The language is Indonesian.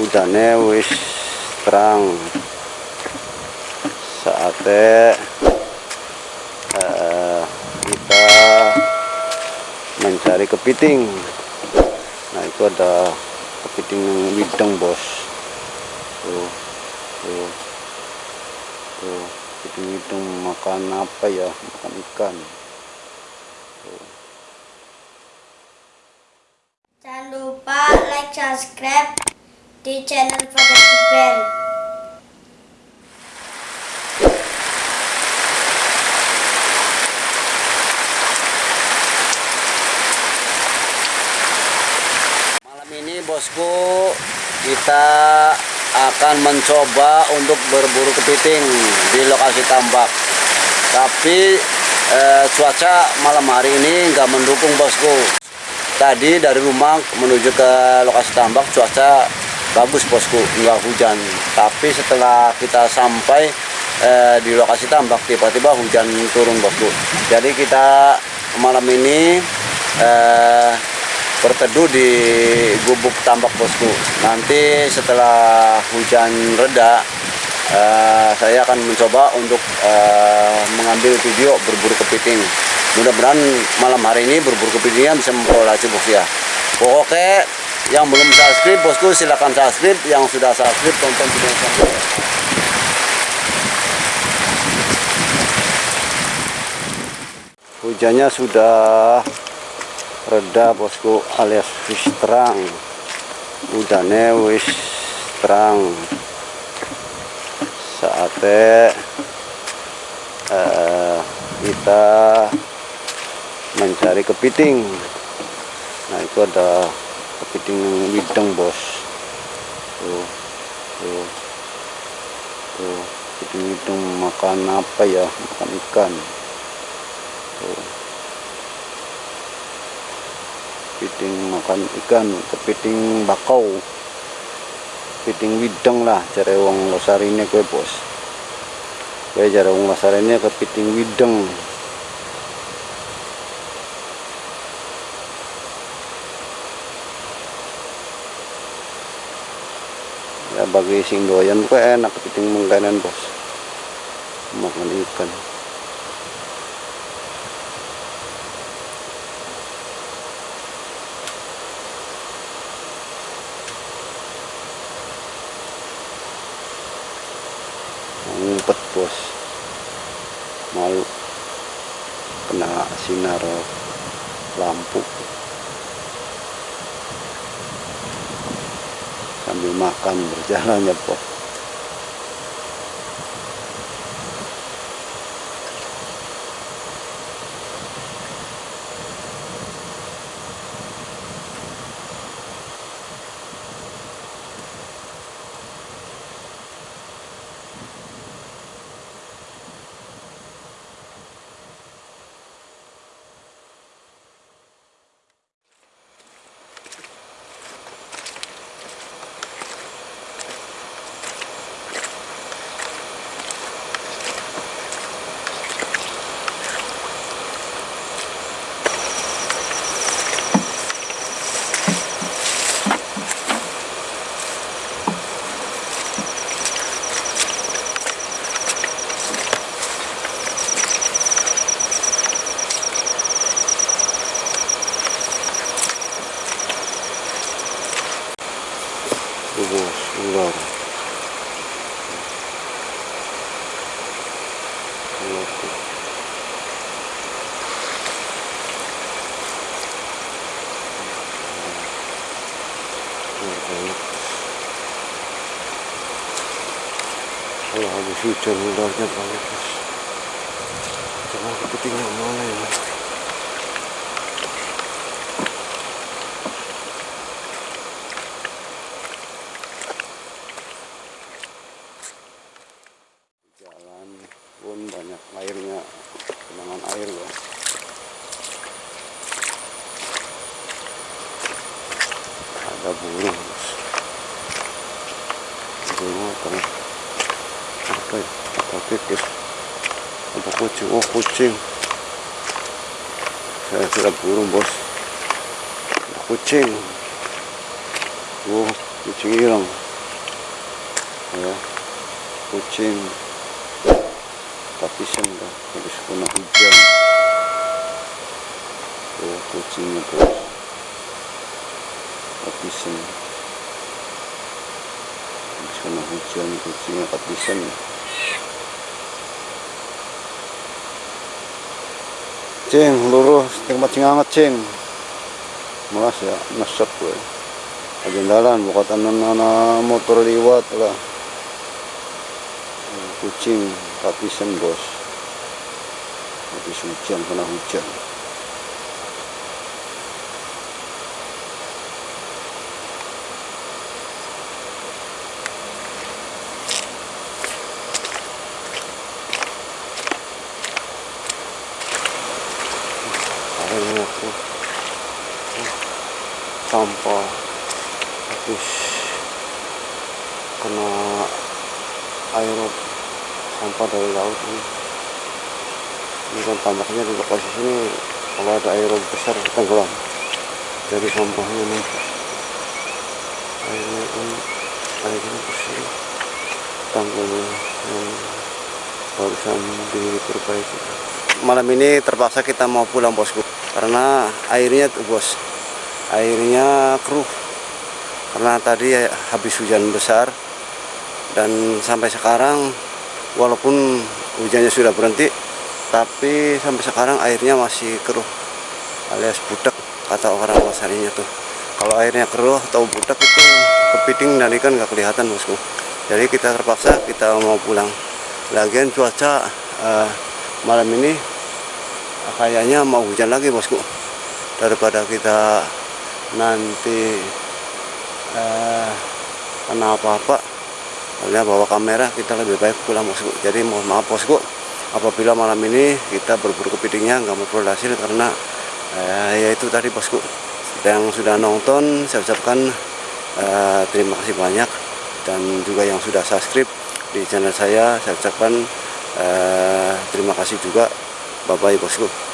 udane wis terang. Saatnya eh, kita mencari kepiting. Nah itu ada kepiting wideng bos. Tuh tuh tuh kepiting wideng makan apa ya? Makan ikan. Jangan lupa like, subscribe di channel Fajar Iqbal. Malam ini bosku kita akan mencoba untuk berburu kepiting di lokasi tambak. Tapi eh, cuaca malam hari ini nggak mendukung bosku. Tadi dari rumah menuju ke lokasi tambak cuaca bagus bosku, nggak hujan. Tapi setelah kita sampai eh, di lokasi tambak tiba-tiba hujan turun bosku. Jadi kita malam ini eh, berteduh di gubuk tambak bosku. Nanti setelah hujan reda, eh, saya akan mencoba untuk eh, mengambil video berburu kepiting. Mudah-mudahan malam hari ini berburu kepitingnya bisa memperoleh hasil bos ya. Oke, yang belum subscribe bosku silakan subscribe. Yang sudah subscribe tonton video sampai. Hujannya sudah reda bosku alias wis terang udane wis terang saatnya eh, kita mencari kepiting nah itu ada kepiting wideng bos. Tuh tuh. Tuh kepiting wideng makan apa ya? Makan ikan. Tuh. Kepiting makan ikan kepiting bakau. Kepiting wideng lah cari wong losarinya kue bos. Kue cari wong losarinya kepiting wideng ya bagi sing doyan kue enak kepiting mengkanan bos. Makan ikan. Ngumpet bos. Malu kena sinar lampu sambil makan berjalan ya bos Tuh, bos ular ular tuh. Ular banyak. Kalau habis hujan ularnya banyak bos Jangan kepitingnya mana ya jalan pun banyak airnya genangan air ya ada burung bos burung apa? Nih apa ya? Apa pipis apa kucing? Oh kucing. Saya sudah burung bos. Kucing. Oh kucing hilang. Ya. Kucing. Tapisan dah habis kena hujan. Oh kucingnya bos tapisan habis kena hujan kucingnya tapisan cing luruh setengah macing hangat cing malas ya nasab gue. Agendalan bukan anak motor liwat lah. Kucing tapisan bos. Habis hujan kena hujan airnya tuh sampah. Habis kena air sampah dari laut ini. Ini kan tambaknya di lokasi sini kalau ada air besar tenggelam. Dari sampahnya nih airnya ini airnya bersih. Tanggulnya yang barusan diperbaiki. Malam ini terpaksa kita mau pulang bosku. Karena airnya tuh bos airnya keruh. Karena tadi habis hujan besar dan sampai sekarang walaupun hujannya sudah berhenti tapi sampai sekarang airnya masih keruh alias budak kata orang wasarinya tuh. Kalau airnya keruh atau budak itu kepiting dan ikan nggak kelihatan bosku. Jadi kita terpaksa kita mau pulang. Lagian cuaca eh, malam ini kayaknya mau hujan lagi bosku. Daripada kita nanti eh, apa-apa bawa kamera kita lebih baik pulang bosku jadi mohon maaf bosku apabila malam ini kita berburu kepitingnya nggak berhasil karena eh, ya itu tadi bosku yang sudah nonton saya ucapkan eh, terima kasih banyak. Dan juga yang sudah subscribe di channel saya saya ucapkan eh, terima kasih juga. Bye bye bosku